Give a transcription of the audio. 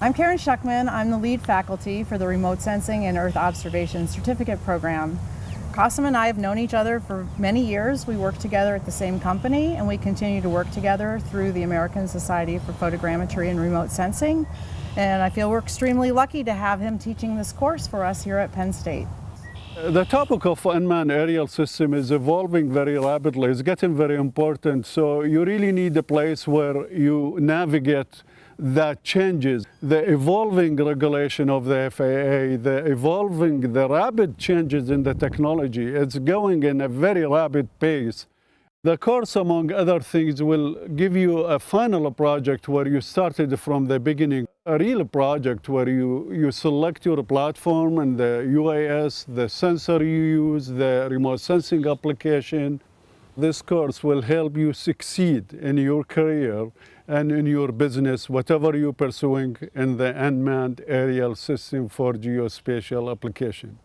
I'm Karen Schuckman. I'm the lead faculty for the Remote Sensing and Earth Observation Certificate Program. Qasim and I have known each other for many years. We work together at the same company and we continue to work together through the American Society for Photogrammetry and Remote Sensing. And I feel we're extremely lucky to have him teaching this course for us here at Penn State. The topic of unmanned aerial system is evolving very rapidly. It's getting very important. So you really need a place where you navigate that changes. The evolving regulation of the FAA, the evolving, the rapid changes in the technology, it's going in a very rapid pace. The course, among other things, will give you a final project where you started from the beginning, a real project where you, you select your platform and the UAS, the sensor you use, the remote sensing application. This course will help you succeed in your career and in your business, whatever you're pursuing in the unmanned aerial system for geospatial application.